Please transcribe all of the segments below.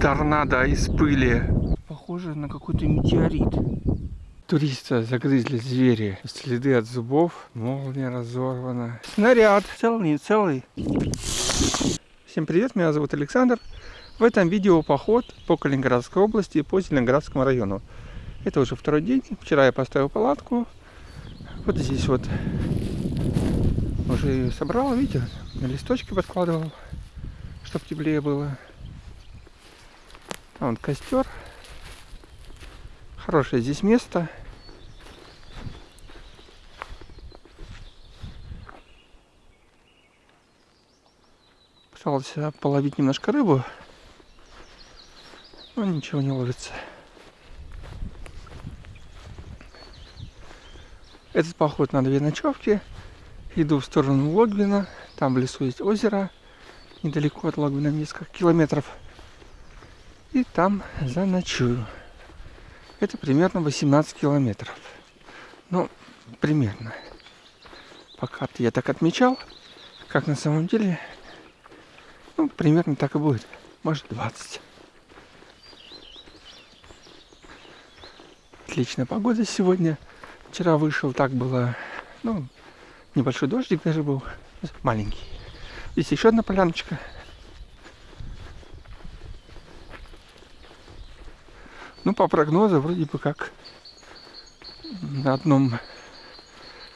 торнадо из пыли. Похоже на какой-то метеорит. Туриста загрызли звери. Следы от зубов. Молния разорвана. Снаряд. Целый, не целый. Всем привет, меня зовут Александр. В этом видео поход по Калининградской области и по Зеленоградскому району. Это уже второй день. Вчера я поставил палатку. Вот здесь вот уже ее собрал, видите, на листочки подкладывал, чтобы теплее было. А вон костер. Хорошее здесь место. Пытался половить немножко рыбу, но ничего не ложится. Этот поход на две ночевки. Иду в сторону Логвина. Там в лесу есть озеро. Недалеко от Логвина, несколько километров. И там заночую. Это примерно 18 километров. Ну, примерно. По карте я так отмечал. Как на самом деле, ну, примерно так и будет. Может, 20. Отличная погода сегодня. Вчера вышел, так было, ну, небольшой дождик даже был, маленький. Здесь еще одна поляночка. Ну, по прогнозу, вроде бы как на одном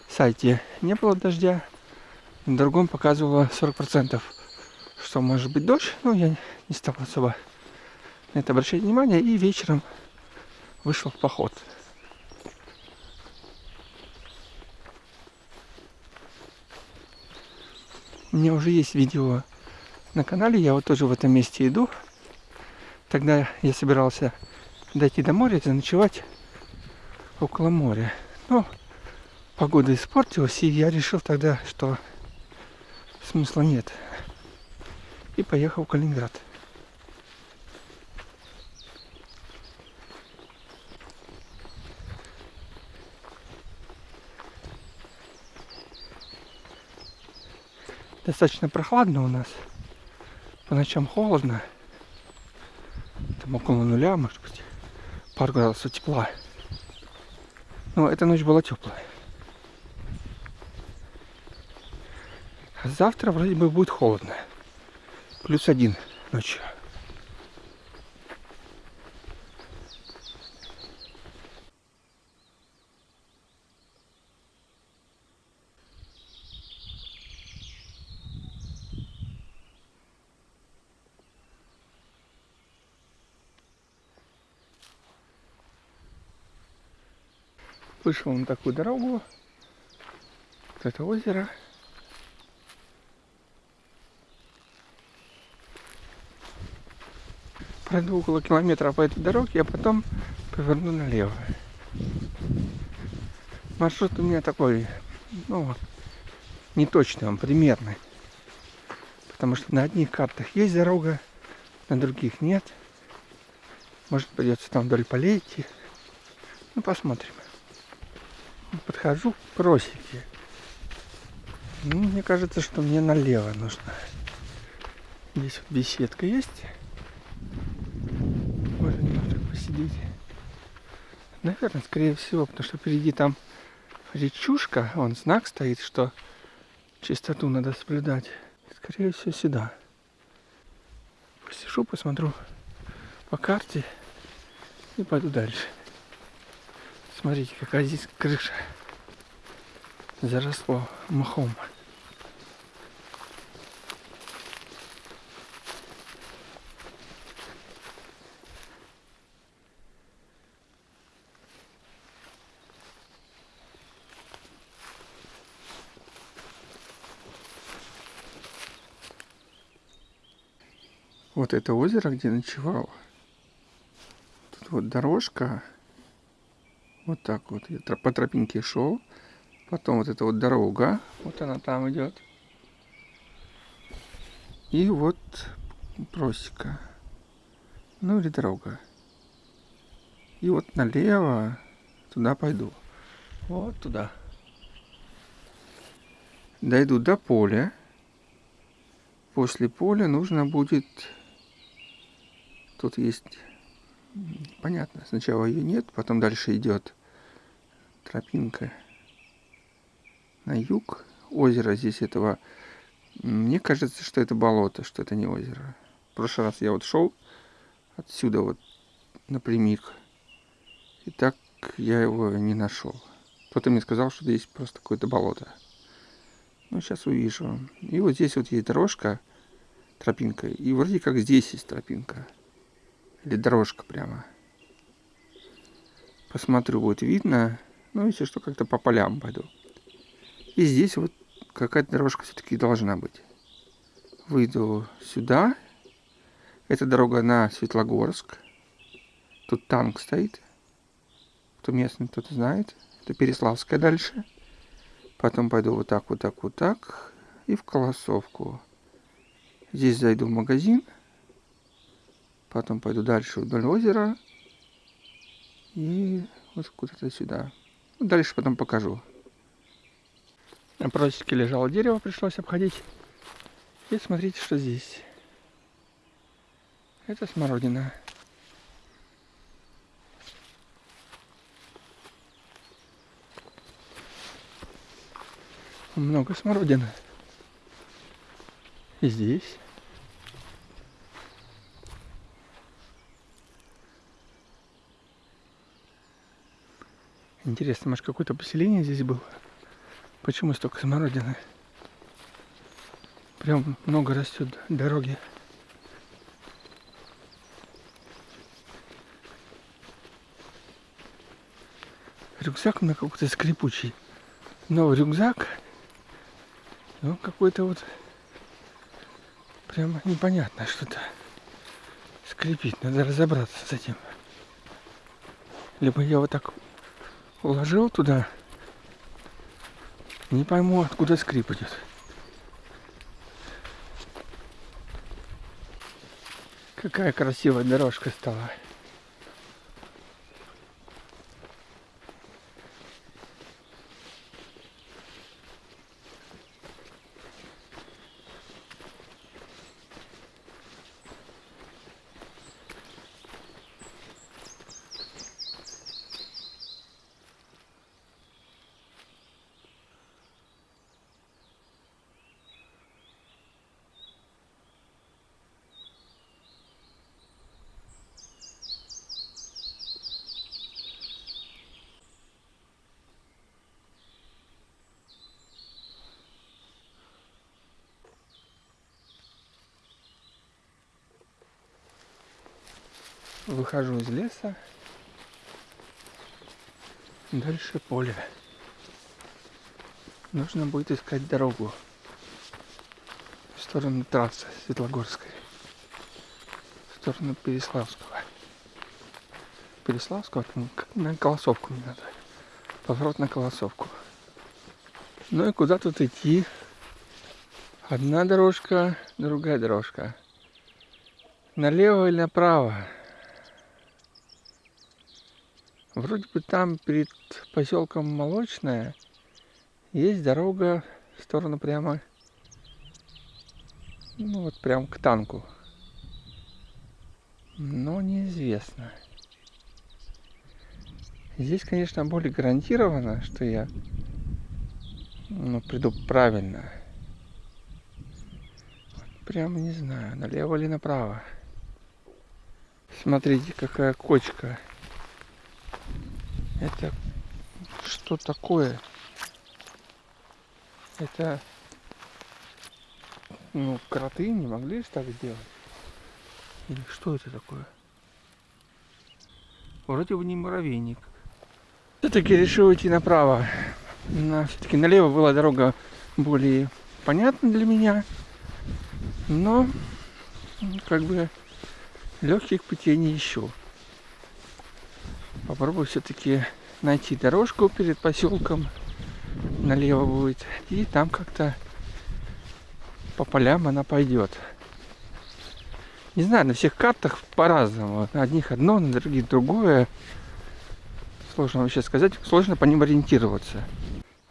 сайте не было дождя, на другом показывало 40%, что может быть дождь. Ну, я не стал особо на это обращать внимание и вечером вышел в поход. У меня уже есть видео на канале, я вот тоже в этом месте иду. Тогда я собирался дойти до моря, заночевать около моря. Но погода испортилась, и я решил тогда, что смысла нет. И поехал в Калининград. достаточно прохладно у нас. По ночам холодно. Там около нуля, может быть, пару градусов тепла. Но эта ночь была теплая. А завтра вроде бы будет холодно. Плюс один ночью. Вышел на такую дорогу. Вот это озеро. Пройду около километра по этой дороге, а потом поверну налево. Маршрут у меня такой, ну, не точный, он примерный. Потому что на одних картах есть дорога, на других нет. Может придется там вдоль полей идти. Ну, посмотрим подхожу к просеке. Ну, мне кажется, что мне налево нужно. Здесь вот беседка есть. Можно немножко посидеть. Наверное, скорее всего, потому что впереди там речушка, вон знак стоит, что чистоту надо соблюдать. Скорее всего, сюда. Посижу, посмотрю по карте и пойду дальше. Смотрите, какая здесь крыша заросло мхом. Вот это озеро, где ночевал. Тут вот дорожка вот так вот. Я по тропинке шел. Потом вот эта вот дорога. Вот она там идет. И вот просека. Ну или дорога. И вот налево туда пойду. Вот туда. Дойду до поля. После поля нужно будет Тут есть, понятно, сначала ее нет, потом дальше идет тропинка на юг. Озеро здесь этого, мне кажется, что это болото, что это не озеро. В прошлый раз я вот шел отсюда вот напрямик, и так я его не нашел. Кто-то мне сказал, что здесь просто какое-то болото. Ну, сейчас увижу. И вот здесь вот есть дорожка, тропинка. И вроде как здесь есть тропинка. Или дорожка прямо. Посмотрю, будет видно. Ну, если что, как-то по полям пойду. И здесь вот какая-то дорожка все-таки должна быть. Выйду сюда. Это дорога на Светлогорск. Тут танк стоит. Кто местный, тот знает. Это Переславская дальше. Потом пойду вот так, вот так, вот так. И в Колосовку. Здесь зайду в магазин. Потом пойду дальше вдоль озера. И вот куда-то сюда. Ну, дальше потом покажу. На просеке лежало дерево, пришлось обходить. И смотрите, что здесь. Это смородина. Много смородины. И здесь. Интересно, может какое-то поселение здесь было? Почему столько смородины? Прям много растет дороги. Рюкзак у меня какой-то скрипучий. Новый рюкзак. Он какой-то вот прямо непонятно что-то скрипит. Надо разобраться с этим. Либо я вот так уложил туда. Не пойму, откуда скрип идет. Какая красивая дорожка стала. Выхожу из леса. Дальше поле. Нужно будет искать дорогу в сторону трассы Светлогорской. В сторону Переславского. Переславского, там на Колосовку мне надо. Поворот на Колосовку. Ну и куда тут идти? Одна дорожка, другая дорожка. Налево или направо? Вроде бы там перед поселком Молочная есть дорога в сторону прямо, ну вот прям к танку. Но неизвестно. Здесь, конечно, более гарантированно, что я ну, приду правильно. Прямо не знаю, налево или направо. Смотрите, какая кочка. Это что такое? Это ну, кроты не могли же так сделать? Или что это такое? Вроде бы не муравейник. Все-таки решил идти направо. На, все-таки налево была дорога более понятна для меня. Но как бы легких путей не ищу попробую все-таки найти дорожку перед поселком налево будет. И там как-то по полям она пойдет не знаю на всех картах по-разному. На одних одно на других другое. Сложно вообще сказать сложно по ним ориентироваться.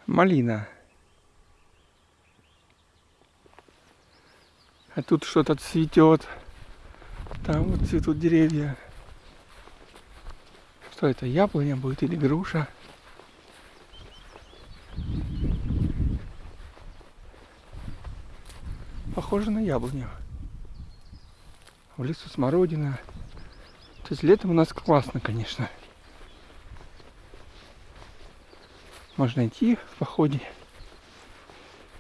Малина. А тут что-то цветет Там вот цветут деревья. Что это, яблоня будет или груша? Похоже на яблоню. В лесу смородина. То есть летом у нас классно, конечно. Можно идти в походе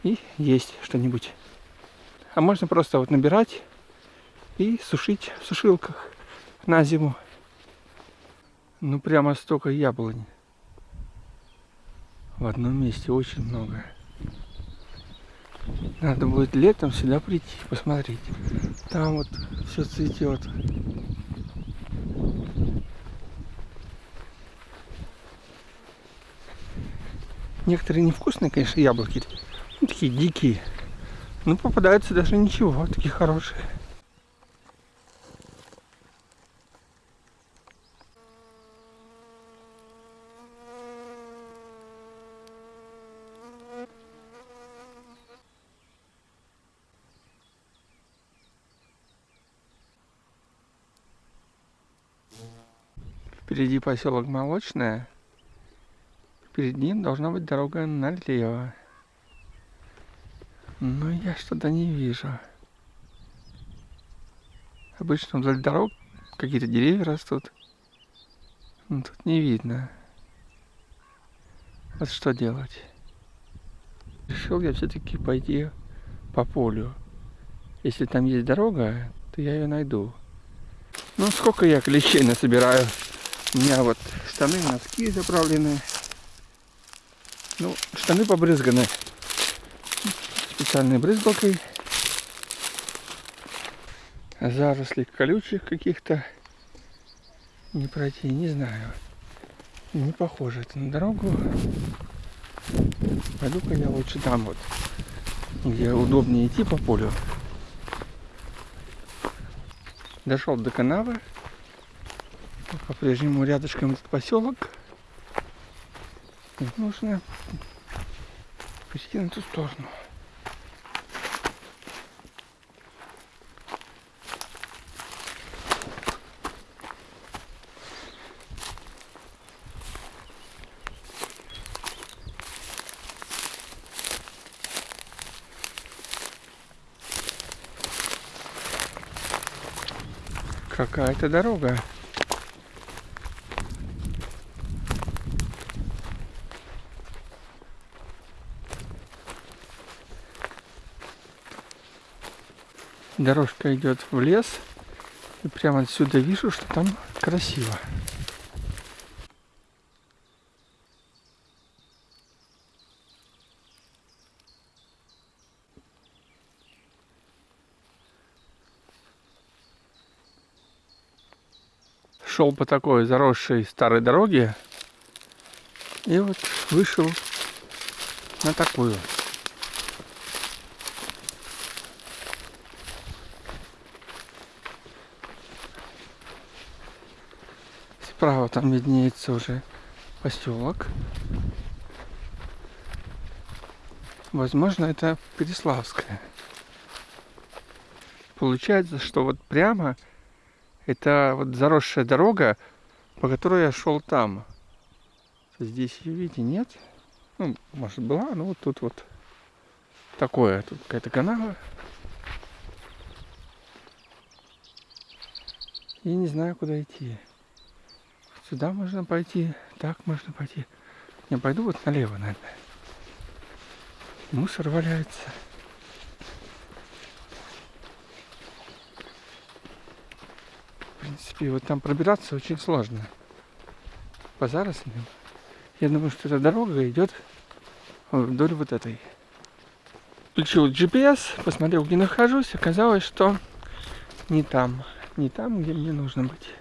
и есть что-нибудь. А можно просто вот набирать и сушить в сушилках на зиму. Ну прямо столько яблонь. В одном месте очень много. Надо будет летом сюда прийти, посмотреть. Там вот все цветет. Некоторые невкусные, конечно, яблоки. Ну, такие дикие. Ну, попадаются даже ничего, такие хорошие. Впереди поселок Молочное. Перед ним должна быть дорога налево. Но я что-то не вижу. Обычно вдоль дорог какие-то деревья растут. Но тут не видно. Вот что делать. Решил я все-таки пойти по полю. Если там есть дорога, то я ее найду. Ну, сколько я клещей насобираю. У меня вот штаны, носки заправлены. Ну, штаны побрызганы специальной брызгалкой. Заросли колючих каких-то не пройти, не знаю. Не похоже это на дорогу. Пойду-ка я лучше там вот, где удобнее идти по полю. Дошел до канавы. По-прежнему рядышком этот поселок. И нужно перейти на ту сторону. Какая-то дорога. Дорожка идет в лес. И прямо отсюда вижу, что там красиво. шел по такой заросшей старой дороге и вот вышел на такую. Справа там виднеется уже поселок. Возможно, это Переславская. Получается, что вот прямо это вот заросшая дорога, по которой я шел там. Здесь ее, видите, нет. Ну, может была, но вот тут вот такое. Тут какая-то канава. И не знаю, куда идти. Сюда можно пойти, так можно пойти. Я пойду вот налево, наверное. Мусор валяется. принципе, вот там пробираться очень сложно. По зарослям. Я думаю, что эта дорога идет вдоль вот этой. Включил GPS, посмотрел, где нахожусь. Оказалось, что не там. Не там, где мне нужно быть.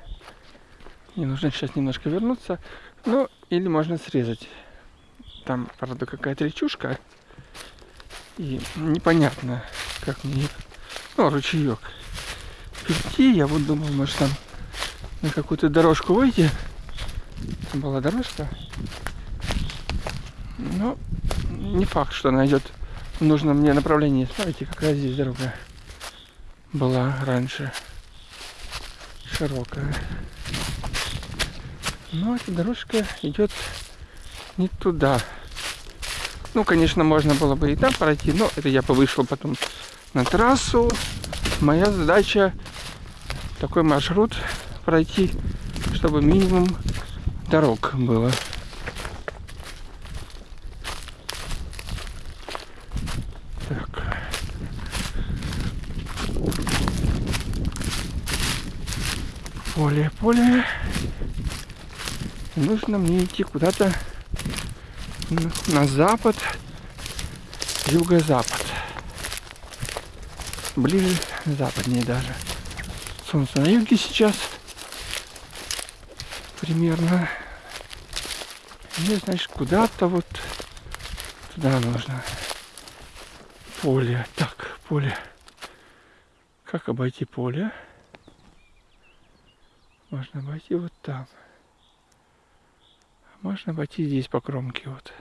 Мне нужно сейчас немножко вернуться. Ну, или можно срезать. Там, правда, какая-то речушка. И непонятно, как мне... Ну, ручеек перейти. Я вот думал, может там на какую-то дорожку выйти. Там была дорожка. Но не факт, что она идет в нужном мне направлении. Смотрите, какая здесь дорога была раньше. широкая. Но эта дорожка идет не туда. Ну, конечно, можно было бы и там пройти, но это я бы вышел потом на трассу. Моя задача такой маршрут пройти, чтобы минимум дорог было. Так. Поле, поле. Нужно мне идти куда-то на запад, юго-запад. Ближе, западнее даже. Солнце на юге сейчас. Примерно. Мне, значит, куда-то вот туда нужно. Поле. Так, поле. Как обойти поле? Можно обойти вот там. Можно обойти здесь по кромке вот.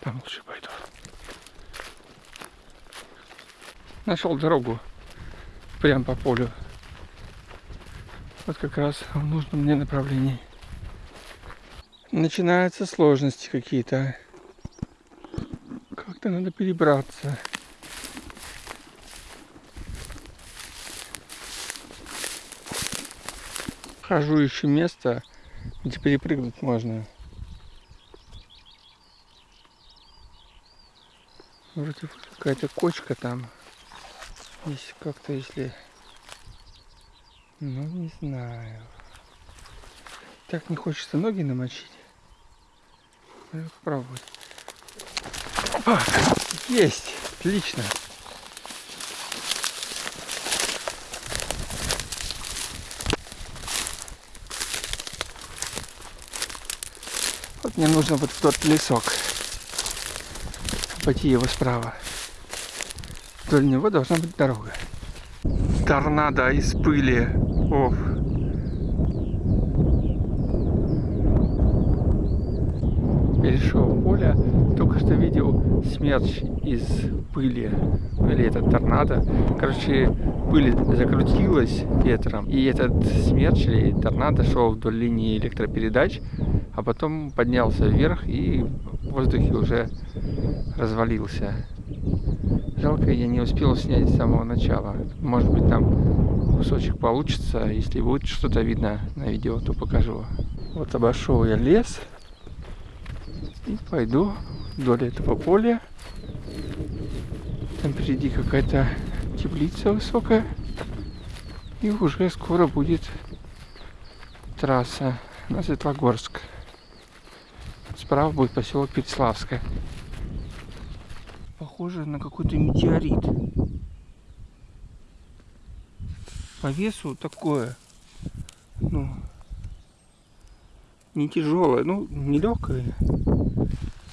Там лучше пойду. Нашел дорогу прям по полю. Вот как раз в нужном мне направлении. Начинаются сложности какие-то. Как-то надо перебраться. Хожу еще место, где перепрыгнуть можно. Вроде какая-то кочка там. Если как-то, если... Ну, не знаю. Так не хочется ноги намочить. Надо попробовать. Опа! Есть! Отлично! Мне нужно вот в тот лесок. Пойти его справа. Вдоль него должна быть дорога. Торнадо из пыли. Ох. Перешел поле. Только что видел смерч из пыли. Или этот торнадо. Короче, пыль закрутилась ветром. И этот смерч или торнадо шел вдоль линии электропередач. А потом поднялся вверх и в воздухе уже развалился. Жалко, я не успел снять с самого начала. Может быть, там кусочек получится. Если будет что-то видно на видео, то покажу. Вот обошел я лес. И пойду вдоль этого поля. Там впереди какая-то теплица высокая. И уже скоро будет трасса на Светлогорск. Справа будет поселок Переславское похоже на какой-то метеорит. По весу такое, ну, не тяжелое, ну, не легкое.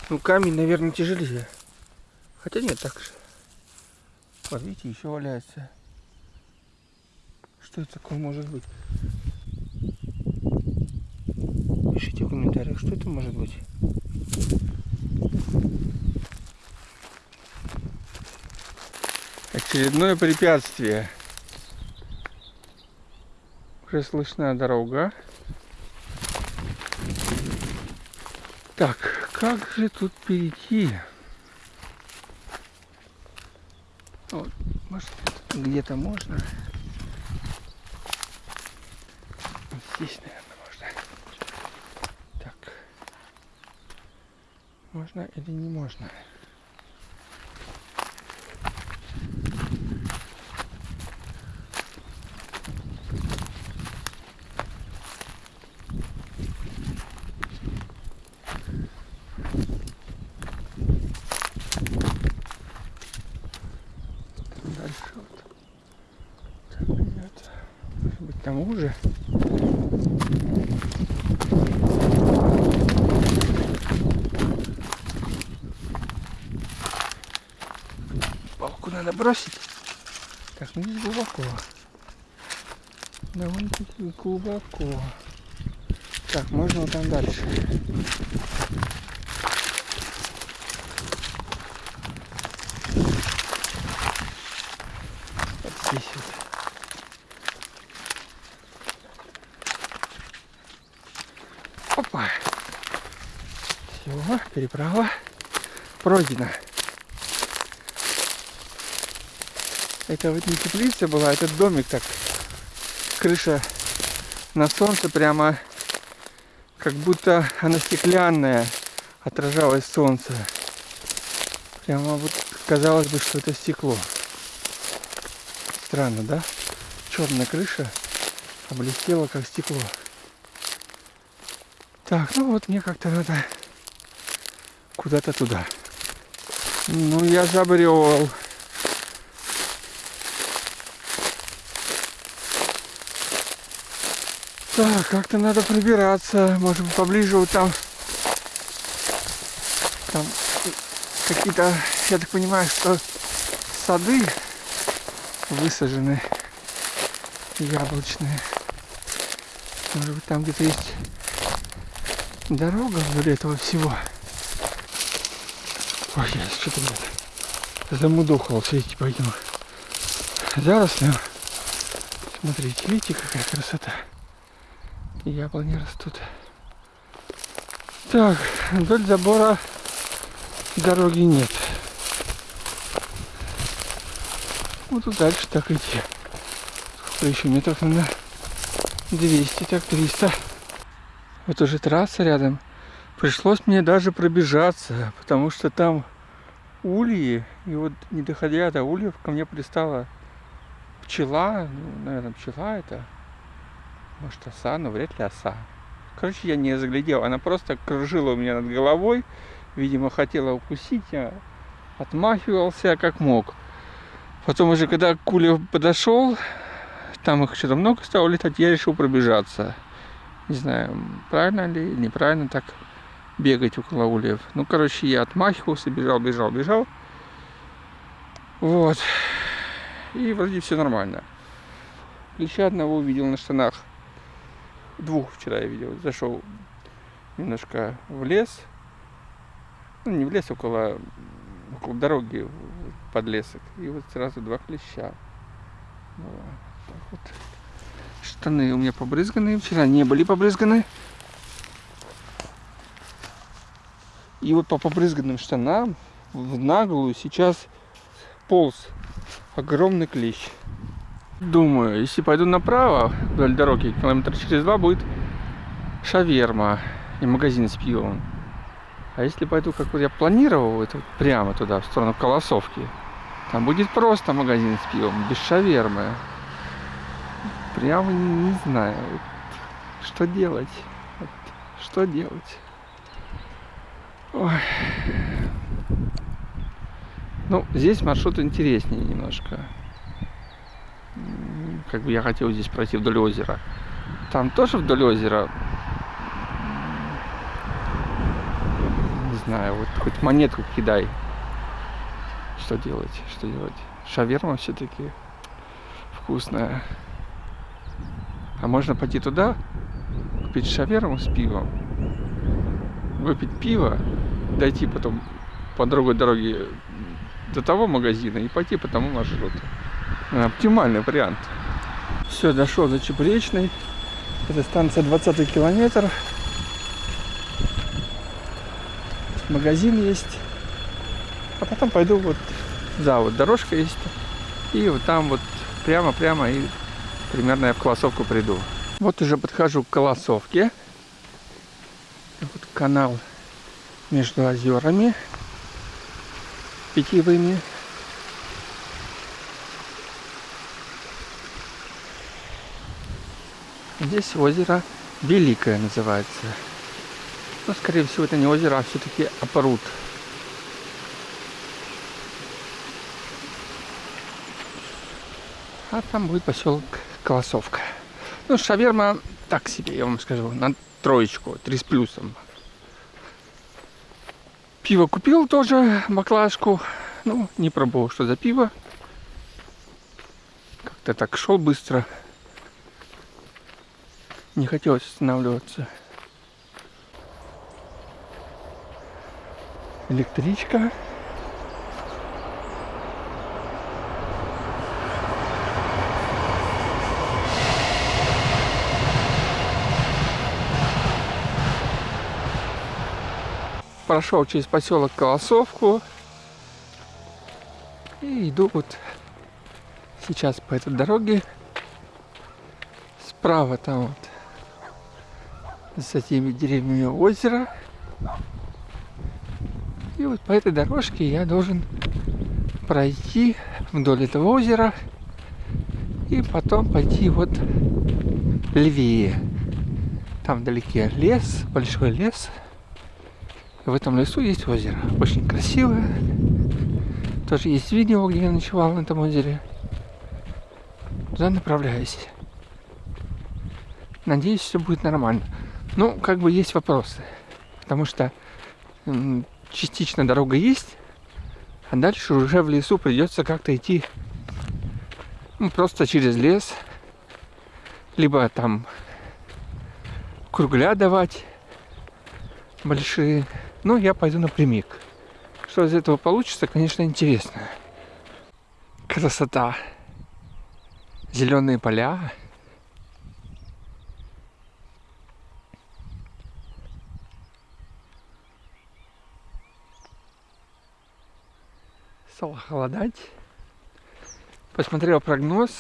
Ну, камень, наверное, тяжелее. Хотя нет, так же. Вот видите, еще валяется. Что это такое может быть? Пишите в комментариях, что это может быть. Очередное препятствие. Уже слышна дорога. Так, как же тут перейти? Вот, может, где-то можно. здесь, наверное, можно. Так. Можно или не можно? бросить. Так, ну не глубоко. Довольно-таки глубоко. Так, можно вот там дальше. Вот здесь вот. Опа! Все, переправа пройдена. Это вот не теплица была, этот домик так. Крыша на солнце прямо как будто она стеклянная, отражалось солнце. Прямо вот казалось бы, что это стекло. Странно, да? Черная крыша облестела как стекло. Так, ну вот мне как-то надо куда-то туда. Ну, я забрел. Так, как-то надо пробираться. Может быть, поближе вот там. Там какие-то, я так понимаю, что сады высажены яблочные. Может быть, там где-то есть дорога вдоль этого всего. Ой, я что-то замудохался идти по этим зарослям. Смотрите, видите, какая красота. Яблони растут. Так, вдоль забора дороги нет. Вот тут дальше так идти. Сколько еще метров, наверное, 200, так 300. Вот уже трасса рядом. Пришлось мне даже пробежаться, потому что там ульи, и вот не доходя до ульев, ко мне пристала пчела, ну, наверное, пчела это, может оса, но вряд ли оса. Короче, я не заглядел, она просто кружила у меня над головой, видимо, хотела укусить, я отмахивался как мог. Потом уже, когда Куля подошел, там их что-то много стало летать, я решил пробежаться. Не знаю, правильно ли, неправильно так бегать около ульев. Ну, короче, я отмахивался, бежал, бежал, бежал. Вот. И вроде все нормально. Клеща одного увидел на штанах. Двух вчера я видел. Зашел немножко в лес. Ну, не в лес, около, около дороги, под лесок. И вот сразу два клеща. Так вот. Штаны у меня побрызганные. Вчера не были побрызганы. И вот по побрызганным штанам в наглую сейчас полз огромный клещ. Думаю, если пойду направо вдоль дороги, километр через два будет шаверма и магазин с пивом. А если пойду, как вот я планировал, это вот прямо туда, в сторону Колосовки, там будет просто магазин с пивом, без шавермы. Прямо не, не знаю, вот, что делать. Вот, что делать. Ой. Ну, здесь маршрут интереснее немножко. Как бы я хотел здесь пройти вдоль озера. Там тоже вдоль озера. Не знаю, вот хоть монетку кидай. Что делать? Что делать? Шаверма все-таки вкусная. А можно пойти туда, купить шаверму с пивом, выпить пиво дойти потом по другой дороге до того магазина и пойти по тому маршруту. Оптимальный вариант. Все, дошел до Чебуречной. Это станция 20 километр. Магазин есть. А потом пойду вот, да, вот дорожка есть. И вот там вот прямо-прямо и примерно я в Колосовку приду. Вот уже подхожу к Колосовке. Вот канал между озерами питьевыми. Здесь озеро Великое называется. Но, скорее всего, это не озеро, а все-таки опруд. А там будет поселок Колосовка. Ну, шаверма так себе, я вам скажу, на троечку, три с плюсом. Пиво купил тоже, баклажку. Ну, не пробовал, что за пиво. Как-то так шел быстро. Не хотелось останавливаться. Электричка. прошел через поселок Колосовку. И иду вот сейчас по этой дороге. Справа там вот с этими деревьями озеро. И вот по этой дорожке я должен пройти вдоль этого озера и потом пойти вот левее. Там вдалеке лес, большой лес. В этом лесу есть озеро. Очень красивое. Тоже есть видео, где я ночевал на этом озере. Туда направляюсь. Надеюсь, все будет нормально. Ну, как бы есть вопросы. Потому что частично дорога есть, а дальше уже в лесу придется как-то идти ну, просто через лес. Либо там кругля давать большие. Но я пойду напрямик. Что из этого получится, конечно, интересно. Красота. Зеленые поля. Стало холодать. Посмотрел прогноз.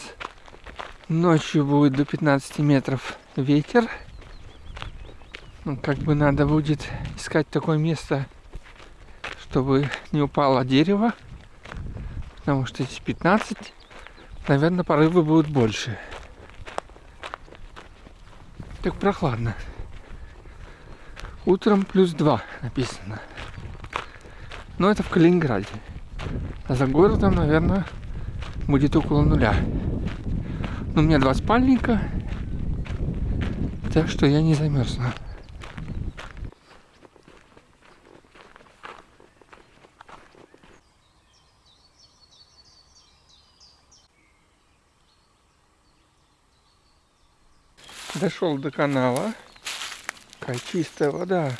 Ночью будет до 15 метров ветер. Ну, как бы надо будет искать такое место, чтобы не упало дерево. Потому что эти 15, наверное, порывы будут больше. Так прохладно. Утром плюс 2 написано. Но это в Калининграде. А за городом, наверное, будет около нуля. Но у меня два спальника, так что я не замерзну. Дошел до канала. Какая чистая вода.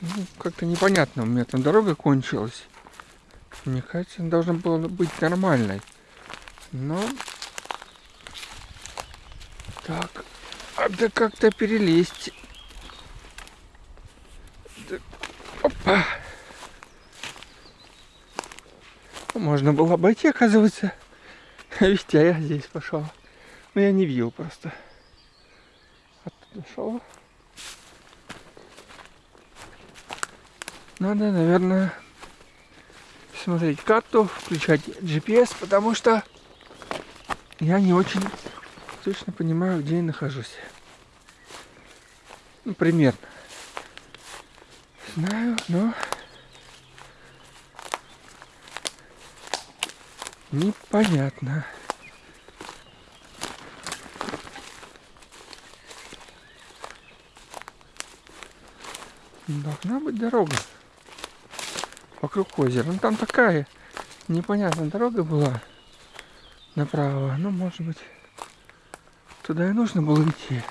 Ну, как-то непонятно, у меня там дорога кончилась. Мне кажется, она должна была быть нормальной. Но... Так, надо как-то перелезть. Да. Опа! Можно было обойти, оказывается. Видите, а я здесь пошел. Но я не видел просто. Оттуда шел. Надо, наверное, смотреть карту, включать GPS, потому что я не очень точно понимаю, где я нахожусь. Ну, примерно. Знаю, но непонятно. Должна быть дорога вокруг озера. Ну там такая непонятная дорога была направо. Ну, может быть, туда и нужно было идти.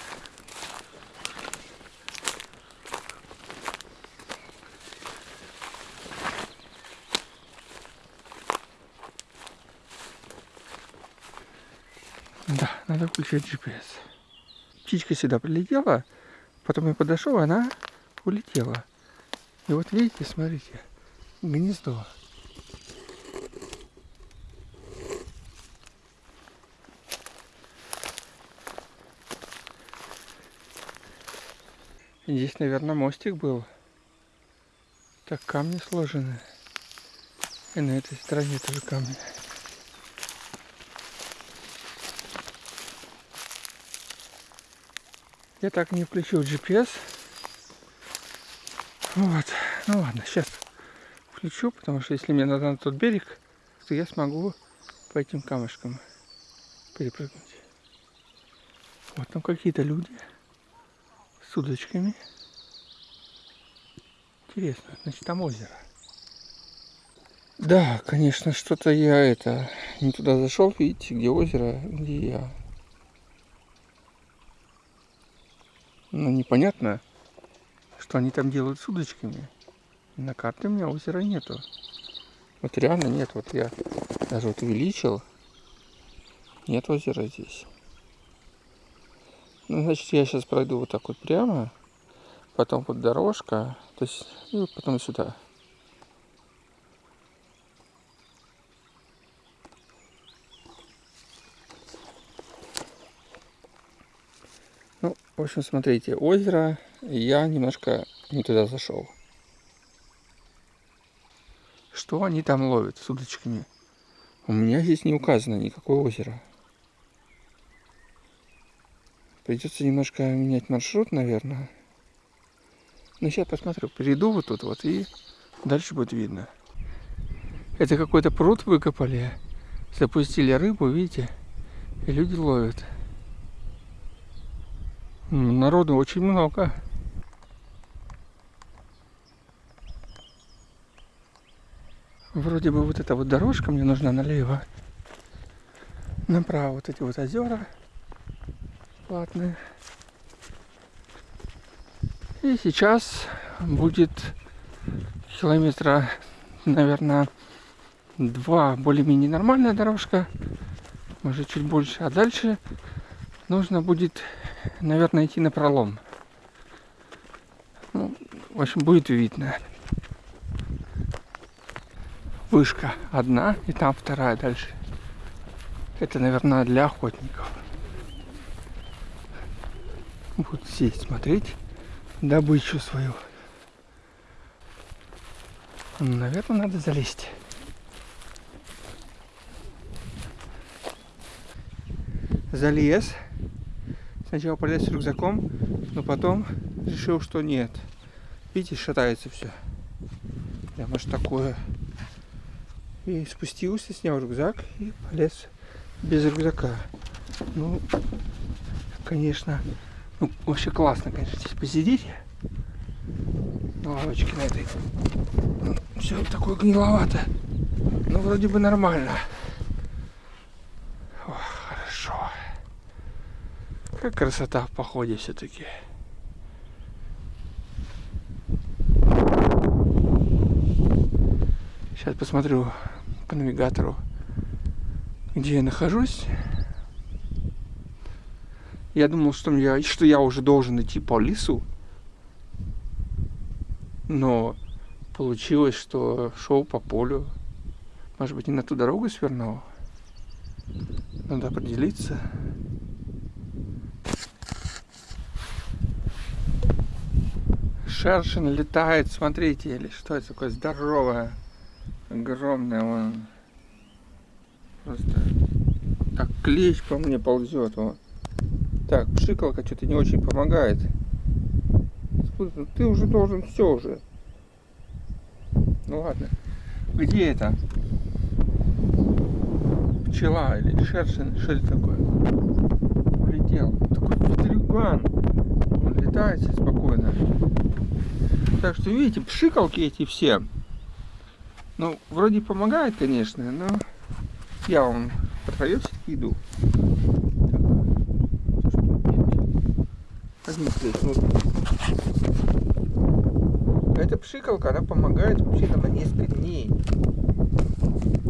Да, надо включать GPS. Птичка сюда прилетела, потом я подошел, она улетела. И вот видите, смотрите, гнездо. Здесь, наверное, мостик был. Так камни сложены. И на этой стороне тоже камни. Я так не включил GPS. Вот. Ну ладно, сейчас включу, потому что если мне надо на тот берег, то я смогу по этим камушкам перепрыгнуть. Вот там какие-то люди с удочками. Интересно, значит там озеро. Да, конечно, что-то я это не туда зашел, видите, где озеро, где я. Ну, непонятно, что они там делают с удочками. На карте у меня озера нету. Вот реально нет. Вот я даже вот увеличил. Нет озера здесь. Ну, значит, я сейчас пройду вот так вот прямо. потом вот дорожка, то есть, и потом сюда. Ну, в общем, смотрите, озеро, я немножко не туда зашел. Что они там ловят с удочками? У меня здесь не указано никакое озеро. Придется немножко менять маршрут, наверное. Ну, сейчас посмотрю. Перейду вот тут вот и дальше будет видно. Это какой-то пруд выкопали. Запустили рыбу, видите? И люди ловят. Народу очень много. Вроде бы вот эта вот дорожка мне нужна налево. Направо вот эти вот озера платные. И сейчас будет километра, наверное, два более-менее нормальная дорожка. Может чуть больше. А дальше нужно будет наверное, идти на пролом. Ну, в общем, будет видно. Вышка одна, и там вторая дальше. Это, наверное, для охотников. Будут сесть, смотреть добычу свою. Наверное, надо залезть. Залез. Сначала полез с рюкзаком, но потом решил, что нет. Видите, шатается все. Прямо аж такое. И спустился, снял рюкзак и полез без рюкзака. Ну, конечно, ну, вообще классно, конечно, здесь посидеть. На лавочке на этой. Ну, все такое гниловато. Но вроде бы нормально. Какая красота в походе все-таки. Сейчас посмотрю по навигатору, где я нахожусь. Я думал, что я, что я уже должен идти по лесу. Но получилось, что шел по полю. Может быть, не на ту дорогу свернул. Надо определиться. Шершин летает, смотрите, или что это такое здоровое, огромное, он просто так клещ по мне ползет, вот. Так, пшикалка что-то не очень помогает. Ты уже должен все уже. Ну ладно. Где это? Пчела или шершин? Что это такое? Улетел. Такой петрюган. Он летает спокойно. Так что, видите, пшикалки эти все. Ну, вроде помогает, конечно, но я вам траве все-таки иду. Одни ну, эта пшикалка, она помогает вообще-то на несколько дней.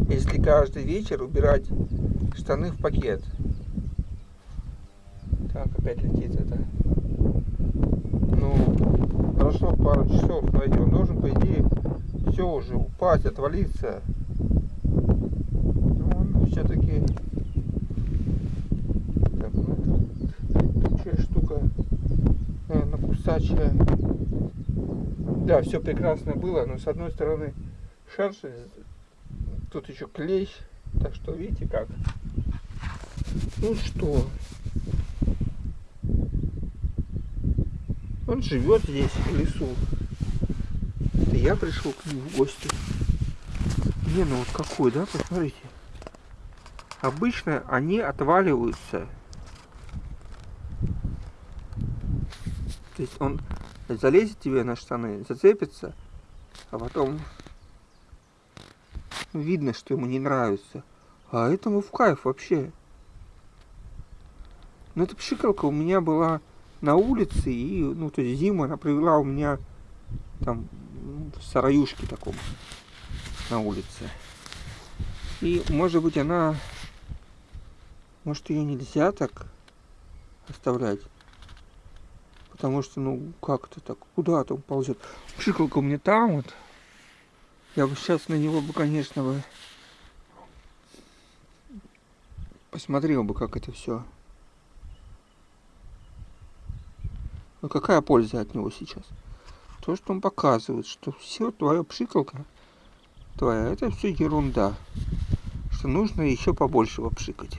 Если каждый вечер убирать штаны в пакет. Так, опять летит это. Ну, прошло пару часов, смотрите, он должен, по идее, все уже упасть, отвалиться. Но он все-таки... Так, ну это тучая штука, наверное, кусачая. Да, все прекрасно было, но с одной стороны шершень, тут еще клещ, так что видите как. Ну что, Он живет здесь, в лесу. Это я пришел к нему в гости. Не, ну вот какой, да, посмотрите. Обычно они отваливаются. То есть он залезет тебе на штаны, зацепится, а потом видно, что ему не нравится. А этому в кайф вообще. Но эта пшикалка у меня была на улице, и, ну, то есть зиму она провела у меня там сараюшке таком на улице. И, может быть, она, может, ее нельзя так оставлять, Потому что, ну, как-то так, куда там ползет. Пшикалка меня там вот. Я бы сейчас на него бы, конечно, бы посмотрел бы, как это все. Но какая польза от него сейчас? То, что он показывает, что все твоя пшикалка твоя, это все ерунда. Что нужно еще побольше попшикать.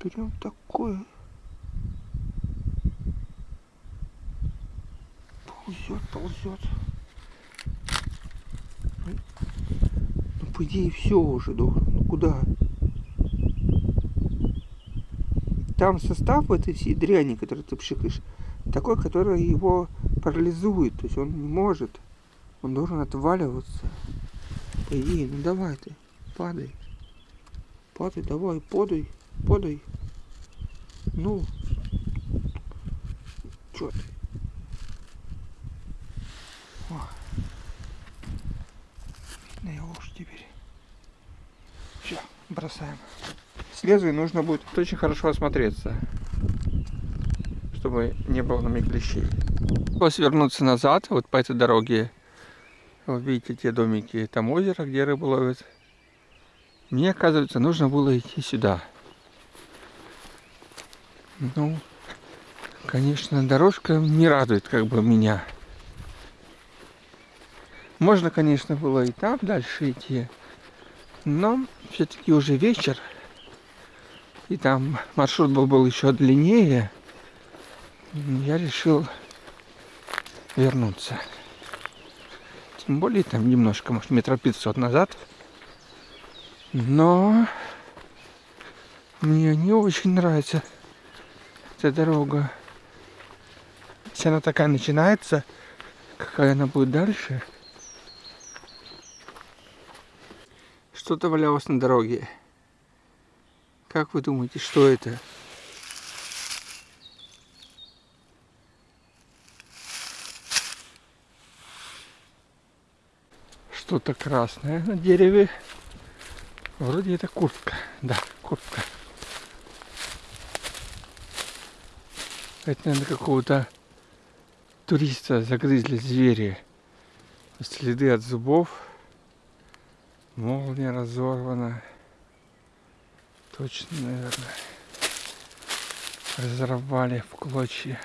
Берем такое. Ползет, ползет. Ну, по идее, все уже должен. Ну, куда? Там состав этой всей дряни, которую ты пшикаешь, такой, который его парализует. То есть он не может. Он должен отваливаться. Идее, ну давай ты, падай. Падай, давай, подай, подай. Ну, чё ты? О. На его уж теперь. Все, бросаем. И нужно будет очень хорошо осмотреться, чтобы не было на клещей. После вернуться назад, вот по этой дороге, вы видите те домики, там озеро, где рыбу ловят. Мне, оказывается, нужно было идти сюда. Ну, конечно, дорожка не радует как бы меня. Можно, конечно, было и там дальше идти, но все-таки уже вечер, и там маршрут был, был еще длиннее, я решил вернуться. Тем более там немножко, может, метров 500 назад. Но мне не очень нравится эта дорога. Если она такая начинается, какая она будет дальше. Что-то валялось на дороге. Как вы думаете, что это? Что-то красное на дереве. Вроде это куртка. Да, куртка. Это, наверное, какого-то туриста загрызли звери. Следы от зубов. Молния разорвана. Точно, наверное. Разорвали в клочья.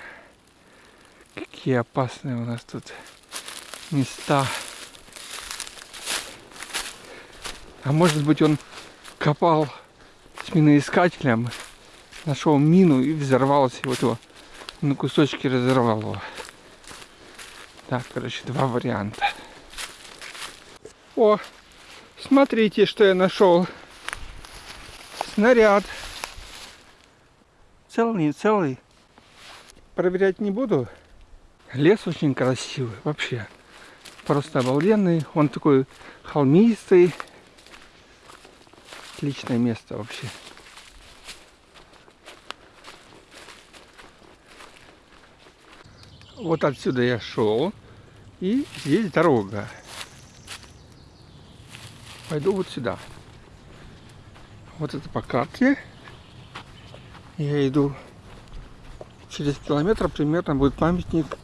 Какие опасные у нас тут места. А может быть он копал с миноискателем, нашел мину и взорвался, вот его на кусочки разорвал его. Так, короче, два варианта. О, смотрите, что я нашел. Снаряд. Целый, целый. Проверять не буду. Лес очень красивый, вообще. Просто обалденный. Он такой холмистый. Отличное место вообще. Вот отсюда я шел. И здесь дорога. Пойду вот сюда. Вот это по карте. Я иду через километр примерно будет памятник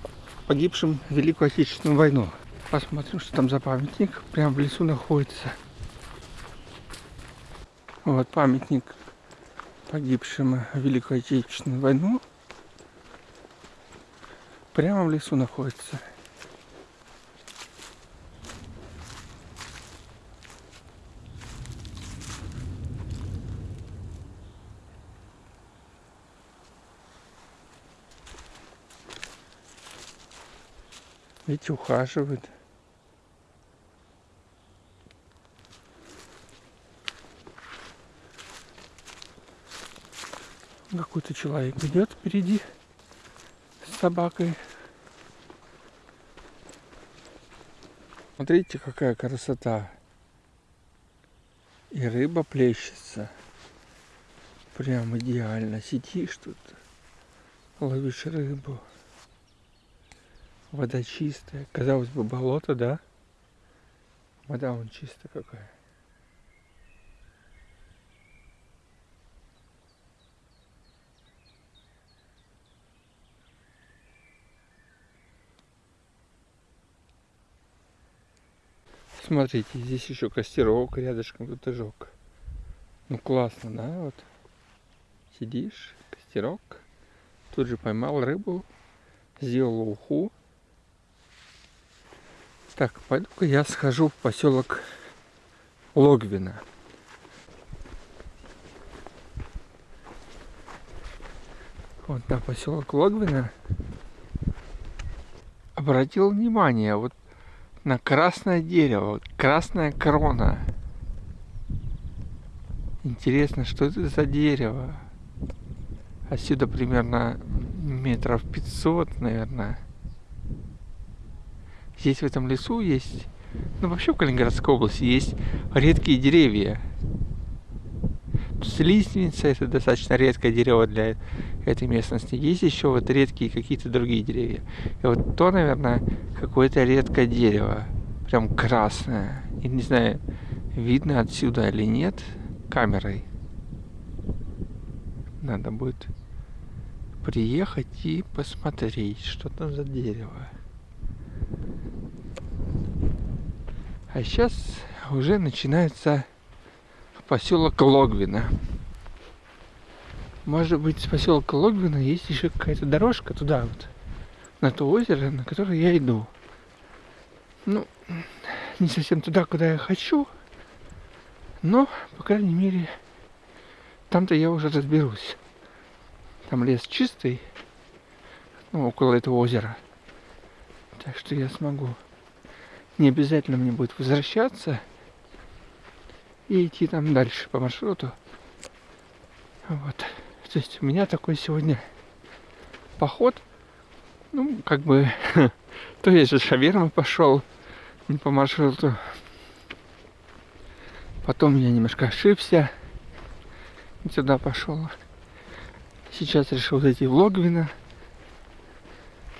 погибшим в Великую Отечественную войну. Посмотрим, что там за памятник. Прямо в лесу находится. Вот памятник погибшим в Великую Отечественную войну прямо в лесу находится. Видите, ухаживают. Какой-то человек идет впереди с собакой. Смотрите, какая красота. И рыба плещется. Прям идеально. Сидишь тут, ловишь рыбу. Вода чистая. Казалось бы, болото, да? Вода он чистая какая. Смотрите, здесь еще костерок рядышком кто-то жег. Ну классно, да? Вот сидишь, костерок. Тут же поймал рыбу, сделал уху. Так, пойду-ка я схожу в поселок Логвина. Вот на поселок Логвина обратил внимание вот на красное дерево, красная крона. Интересно, что это за дерево? Отсюда примерно метров 500, наверное. Здесь в этом лесу есть, ну вообще в Калининградской области есть редкие деревья. Лиственница это достаточно редкое дерево для этой местности. Есть еще вот редкие какие-то другие деревья. И вот то, наверное, какое-то редкое дерево. Прям красное. И не знаю, видно отсюда или нет камерой. Надо будет приехать и посмотреть, что там за дерево. А сейчас уже начинается поселок Логвина. Может быть, с поселка Логвина есть еще какая-то дорожка туда вот, на то озеро, на которое я иду. Ну, не совсем туда, куда я хочу, но, по крайней мере, там-то я уже разберусь. Там лес чистый, ну, около этого озера. Так что я смогу. Не обязательно мне будет возвращаться и идти там дальше по маршруту. Вот. То есть у меня такой сегодня поход. Ну, как бы, то я же шавермы пошел не по маршруту. Потом я немножко ошибся. Сюда пошел. Сейчас решил зайти в Логвино.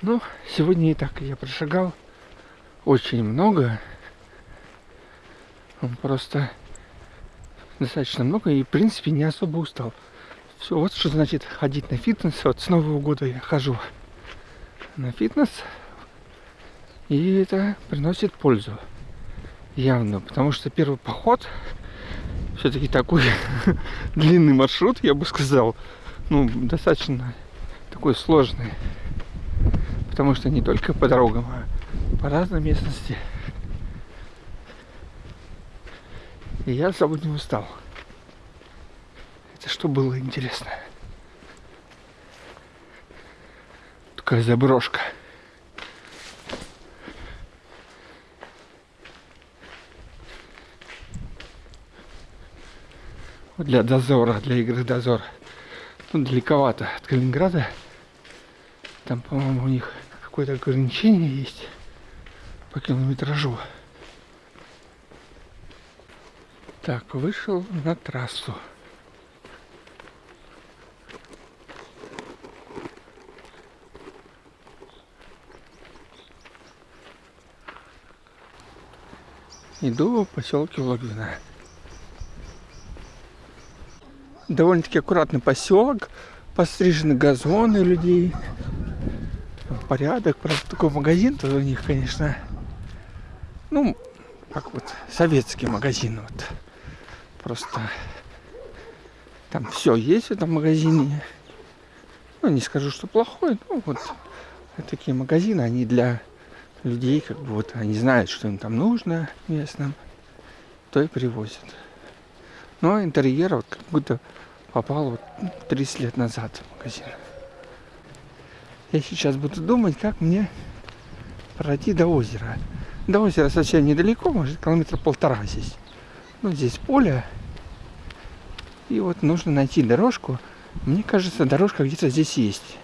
Ну, сегодня и так я прошагал очень много. Просто достаточно много и, в принципе, не особо устал. Все, вот что значит ходить на фитнес. Вот с Нового года я хожу на фитнес. И это приносит пользу. Явно. Потому что первый поход все-таки такой длинный маршрут, я бы сказал. Ну, достаточно такой сложный. Потому что не только по дорогам, а по разной местности. И я особо не устал. Это что было интересно? Такая заброшка. Для дозора, для игры дозор. Ну, далековато от Калининграда. Там, по-моему, у них какое-то ограничение есть по километражу. Так, вышел на трассу. Иду в поселке Логвина. Довольно-таки аккуратный поселок. Пострижены газоны людей. Порядок. Правда, такой магазин-то у них, конечно, ну, как вот советский магазин. Вот. Просто там все есть в этом магазине. Ну, не скажу, что плохой, ну вот такие магазины, они для людей, как бы вот они знают, что им там нужно местным, то и привозят. Но интерьер вот как будто попал вот 30 лет назад в магазин. Я сейчас буду думать, как мне пройти до озера. До озера совсем недалеко, может километра полтора здесь. Ну, здесь поле. И вот нужно найти дорожку. Мне кажется, дорожка где-то здесь есть.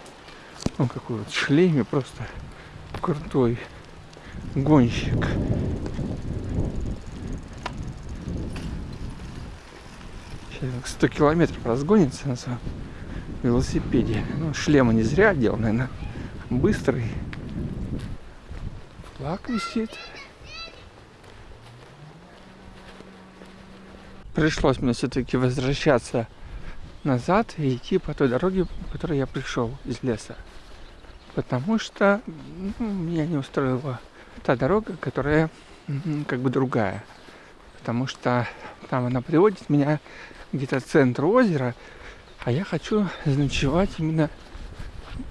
Он какой вот в шлеме просто крутой гонщик. Сейчас 100 километров разгонится на своем велосипеде. Ну, шлема не зря одел, наверное. Быстрый. Флаг висит. Пришлось мне все-таки возвращаться назад и идти по той дороге, по которой я пришел из леса. Потому что ну, меня не устроила та дорога, которая как бы другая. Потому что там она приводит меня где-то к центру озера, а я хочу заночевать именно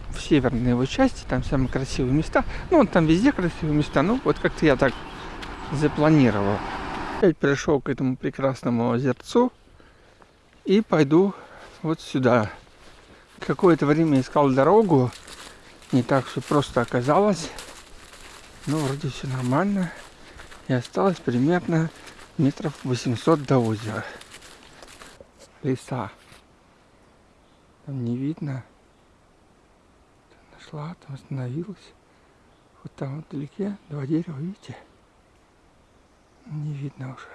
в северной его части, там самые красивые места. Ну, там везде красивые места, ну, вот как-то я так запланировал. Опять пришел к этому прекрасному озерцу и пойду вот сюда. Какое-то время искал дорогу, не так все просто оказалось. Но вроде все нормально. И осталось примерно метров 800 до озера. Леса. Там не видно. Нашла, там остановилась. Вот там вдалеке два дерева, видите? Не видно уже.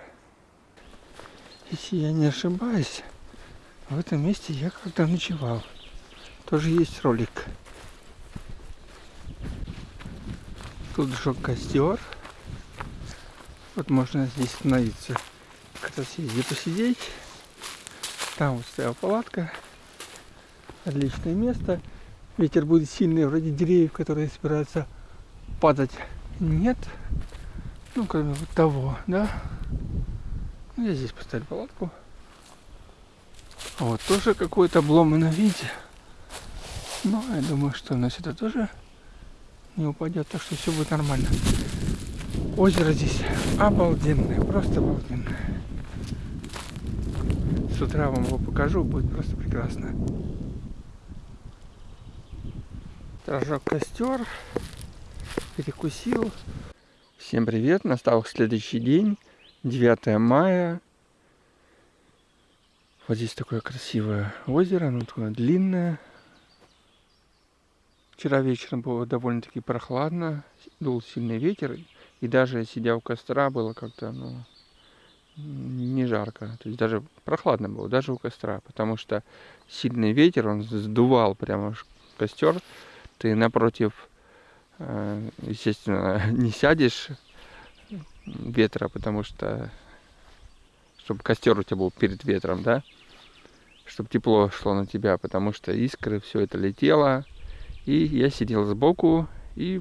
Если я не ошибаюсь, в этом месте я когда ночевал. Тоже есть ролик. Тут жег костер. Вот можно здесь остановиться. Как раз есть посидеть. Там вот стояла палатка. Отличное место. Ветер будет сильный, вроде деревьев, которые собираются падать. Нет. Ну, кроме вот того, да. Ну, я здесь поставил палатку. Вот, тоже какой-то обломанный виде. Но я думаю, что у нас это тоже не упадет, так что все будет нормально. Озеро здесь обалденное, просто обалденное. С утра вам его покажу, будет просто прекрасно. Разжег костер, перекусил. Всем привет, настал следующий день, 9 мая. Вот здесь такое красивое озеро, оно такое длинное. Вчера вечером было довольно-таки прохладно, дул сильный ветер, и даже сидя у костра было как-то, ну, не жарко. То есть даже прохладно было, даже у костра, потому что сильный ветер, он сдувал прямо костер. Ты напротив, э, естественно, не сядешь ветра, потому что чтобы костер у тебя был перед ветром, да, чтобы тепло шло на тебя, потому что искры, все это летело, и я сидел сбоку, и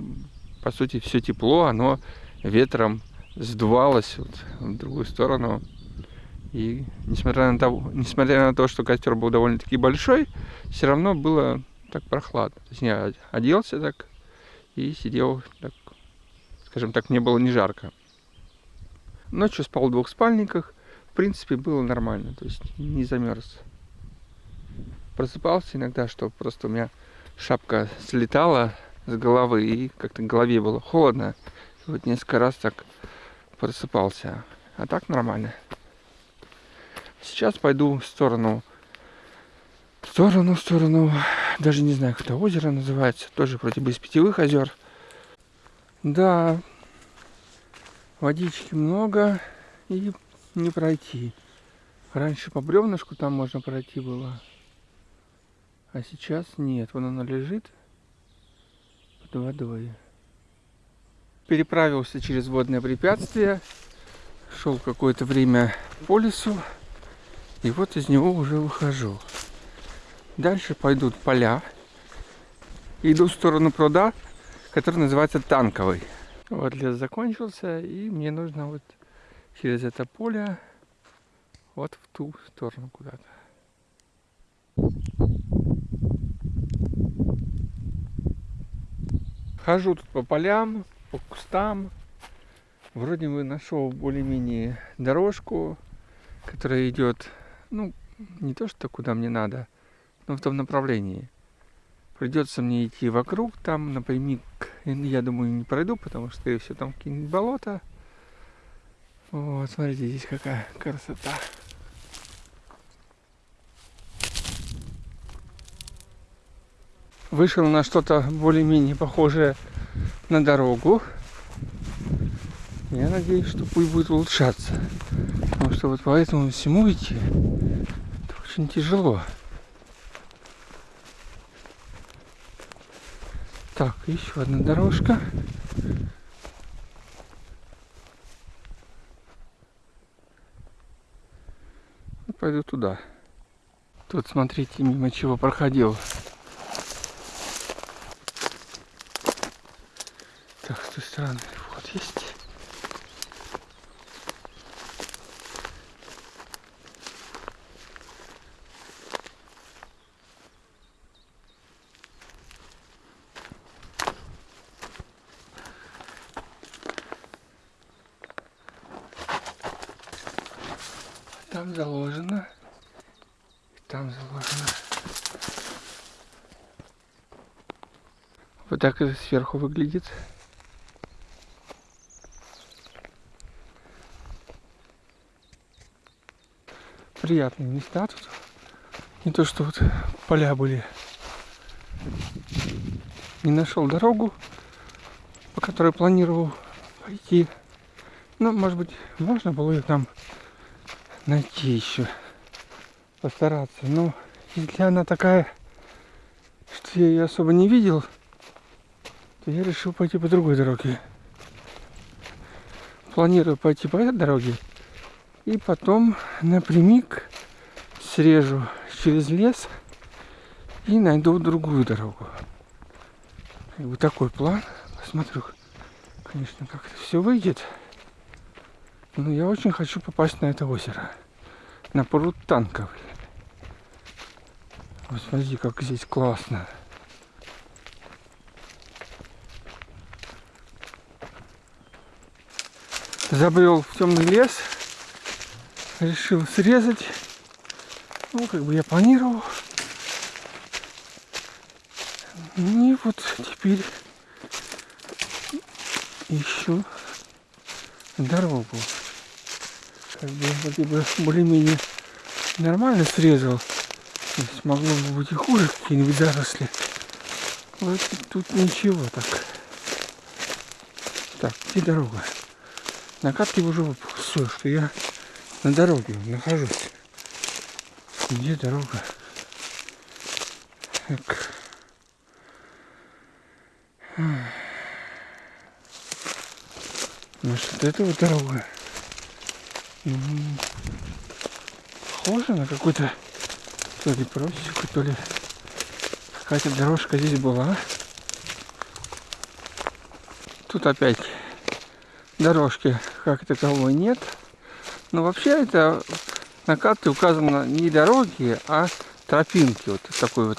по сути все тепло, оно ветром сдувалось вот в другую сторону. И несмотря на, то, несмотря на то, что костер был довольно-таки большой, все равно было так прохладно. То есть я оделся так и сидел так, скажем так, мне было не жарко. Ночью спал в двух спальниках. В принципе, было нормально, то есть не замерз. Просыпался иногда, что просто у меня шапка слетала с головы и как-то голове было холодно. И вот несколько раз так просыпался. А так нормально. Сейчас пойду в сторону, в сторону, в сторону, даже не знаю, как это озеро называется, тоже вроде бы из питьевых озер. Да, водички много и не пройти. Раньше по бревнышку там можно пройти было, а сейчас нет. Вон она лежит под водой переправился через водное препятствие, шел какое-то время по лесу, и вот из него уже выхожу. Дальше пойдут поля. Иду в сторону пруда, который называется Танковый. Вот лес закончился, и мне нужно вот через это поле вот в ту сторону куда-то. Хожу тут по полям, по кустам. Вроде бы нашел более-менее дорожку, которая идет, ну, не то что куда мне надо, но в том направлении. Придется мне идти вокруг, там напрямик, я думаю, не пройду, потому что, скорее всего, там какие-нибудь болота. Вот, смотрите, здесь какая красота. Вышел на что-то более-менее похожее на дорогу. Я надеюсь, что путь будет улучшаться. Потому что вот по этому всему идти это очень тяжело. Так, еще одна дорожка. Пойду туда. Тут смотрите, мимо чего проходил с той стороны вот есть. Там заложено, там заложено. Вот так это сверху выглядит. Приятные места тут. Не то, что вот поля были. Не нашел дорогу, по которой планировал пойти. Ну, может быть, можно было ее там найти еще. Постараться. Но если она такая, что я ее особо не видел, то я решил пойти по другой дороге. Планирую пойти по этой дороге и потом напрямик срежу через лес и найду другую дорогу. И вот такой план. Посмотрю, конечно, как это все выйдет. Но я очень хочу попасть на это озеро. На пруд танковый. Вот смотри, как здесь классно. Забрел в темный лес. Решил срезать. Ну, как бы я планировал. И вот теперь ищу дорогу. Как бы вроде бы более-менее нормально срезал. То есть могло бы быть и хуже какие-нибудь заросли. Вот тут ничего так. Так, где дорога? На карте уже все, что я на дороге нахожусь. Где дорога? Так. Может, это вот дорога? Похоже на какой-то то ли просеку, то ли какая-то дорожка здесь была. Тут опять дорожки как таковой нет. Но вообще это на карте указано не дороги, а тропинки. Вот такой вот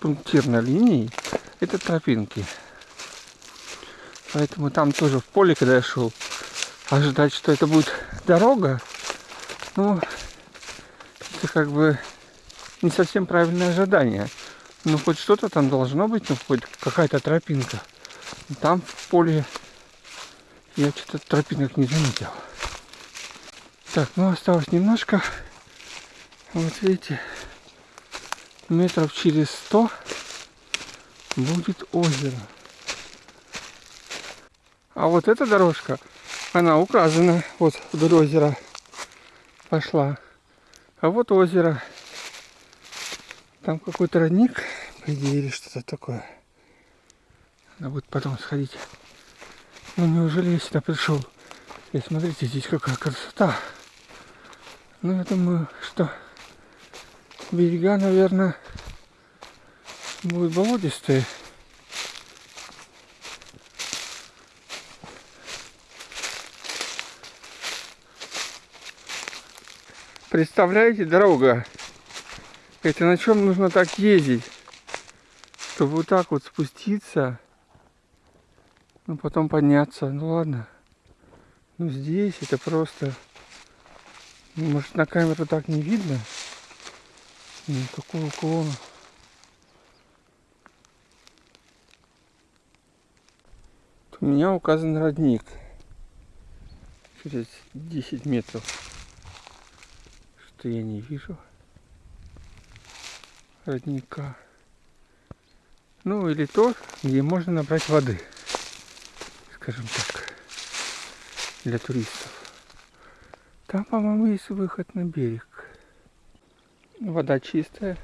пунктирной линией. Это тропинки. Поэтому там тоже в поле, когда я шел, ожидать, что это будет дорога, ну, это как бы не совсем правильное ожидание. Ну, хоть что-то там должно быть, ну, хоть какая-то тропинка. Там в поле я что-то тропинок не заметил. Так, ну осталось немножко. Вот видите, метров через сто будет озеро. А вот эта дорожка, она указана, вот вдоль озера пошла. А вот озеро. Там какой-то родник, по идее, или что-то такое. Надо будет потом сходить. Ну неужели я сюда пришел? И смотрите, здесь какая красота. Ну я думаю, что берега, наверное, будут болотистые. Представляете, дорога. Это на чем нужно так ездить? Чтобы вот так вот спуститься. Ну, потом подняться. Ну, ладно. Ну, здесь это просто... Может, на камеру так не видно? Никакого уклона. У меня указан родник. Через 10 метров что я не вижу родника. Ну или то, где можно набрать воды, скажем так, для туристов. Там, по-моему, есть выход на берег. Вода чистая.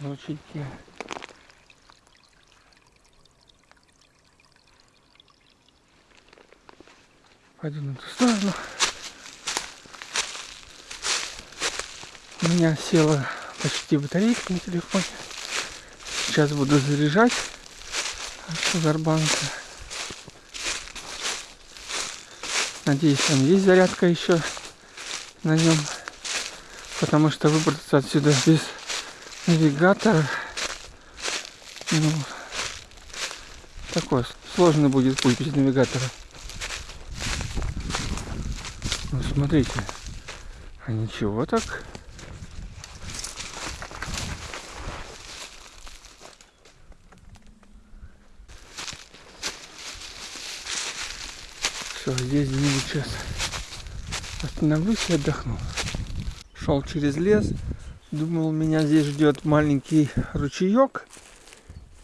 В ручейке. Пойду на ту сторону. У меня села почти батарейка на телефоне. Сейчас буду заряжать Павербанка. Надеюсь, там есть зарядка еще на нем. Потому что выбраться отсюда без навигатора ну, такой сложно будет путь без навигатора. Ну, смотрите, А ничего так. Все, здесь где-нибудь сейчас остановлюсь и отдохну. Шел через лес, думал, меня здесь ждет маленький ручеек,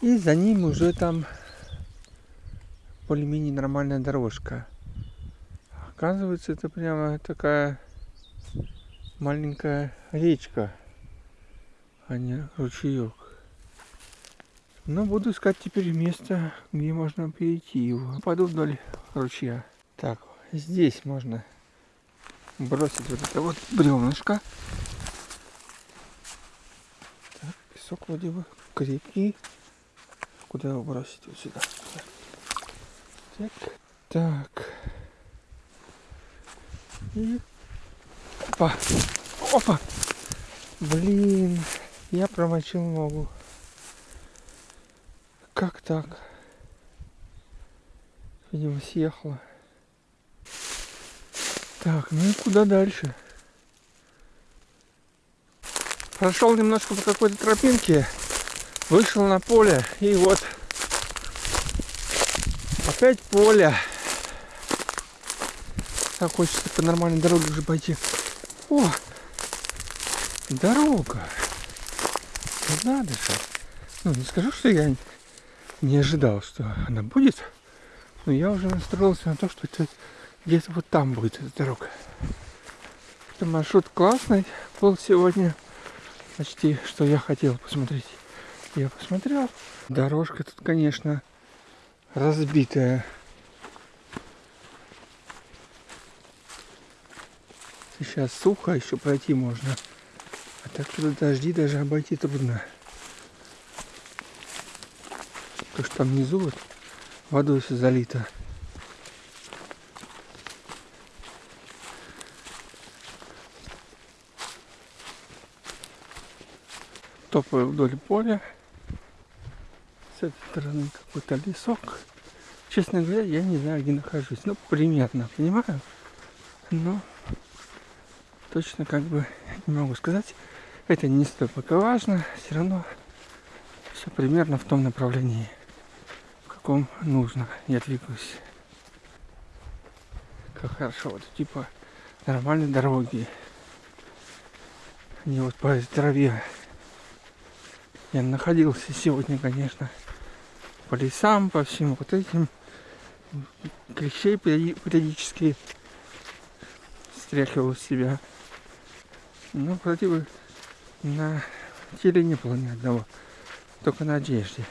и за ним уже там более-менее нормальная дорожка. Оказывается, это прямо такая маленькая речка, а не ручеек. Но буду искать теперь место, где можно перейти его. Пойду вдоль ручья. Так, здесь можно бросить вот это вот бревнышко. Так, песок вроде бы крепкий. Куда его бросить? Вот сюда. Так. Так. И... Опа. Опа. Блин. Я промочил ногу. Как так? Видимо, съехала. Так, ну и куда дальше? Прошел немножко по какой-то тропинке, вышел на поле, и вот опять поле. Так хочется по нормальной дороге уже пойти. О, дорога. Надо же. Ну, не скажу, что я не ожидал, что она будет. Но я уже настроился на то, что это где-то вот там будет эта дорога. Это маршрут классный был сегодня. Почти, что я хотел посмотреть. Я посмотрел. Дорожка тут, конечно, разбитая. Сейчас сухо, еще пройти можно. А так тут дожди даже обойти трудно. То, что там внизу вот водой все залито. Топаю вдоль поля. С этой стороны какой-то лесок. Честно говоря, я не знаю, где нахожусь. Ну, примерно, понимаю. Но точно как бы не могу сказать. Это не столь пока важно. Все равно все примерно в том направлении, в каком нужно. Я двигаюсь. Как хорошо. Вот типа нормальной дороги. Не вот по траве я находился сегодня, конечно, по лесам, по всем вот этим. Клещей периодически стряхивал себя. Но вроде бы на теле не было ни одного, только на одежде.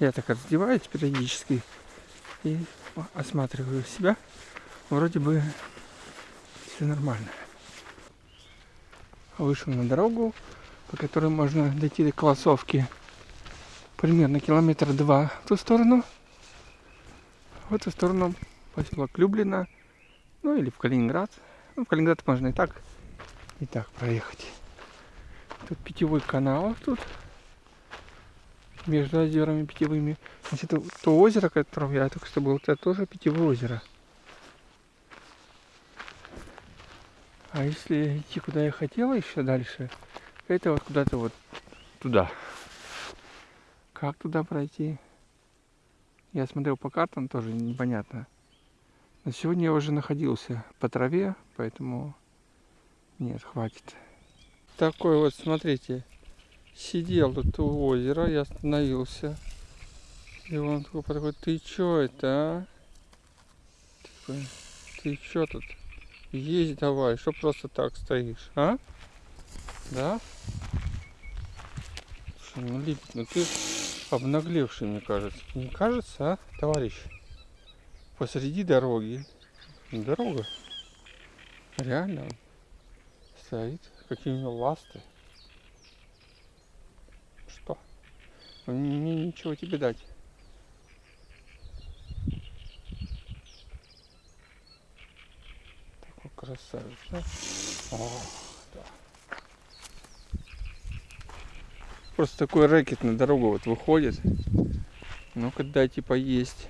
Я так раздеваюсь периодически и осматриваю себя. Вроде бы все нормально. Вышел на дорогу, по которой можно дойти до Колосовки примерно километр два в ту сторону. В эту сторону поселок Люблина, ну или в Калининград. Ну, в Калининград можно и так, и так проехать. Тут питьевой канал тут между озерами питьевыми. Значит, это то озеро, которое я только что был, это тоже питьевое озеро. А если идти куда я хотела еще дальше, это вот куда-то вот туда. Как туда пройти? Я смотрел по картам, тоже непонятно. Но сегодня я уже находился по траве, поэтому нет, хватит. Такой вот, смотрите, сидел тут у озера, я остановился. И он такой такой, ты чё это, а? Ты чё тут? Есть давай, что просто так стоишь, а? Да? Слушай, ну Липик, ну ты обнаглевший, мне кажется. Не кажется, а, товарищ? Посреди дороги. Дорога. Реально стоит. Какие у него ласты. Что? Мне ничего тебе дать. Такой красавец, да? О. Просто такой рэкет на дорогу вот выходит. Ну-ка типа есть,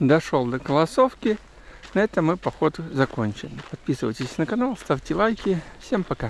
Дошел до Колосовки. На этом мы поход закончен. Подписывайтесь на канал, ставьте лайки. Всем пока!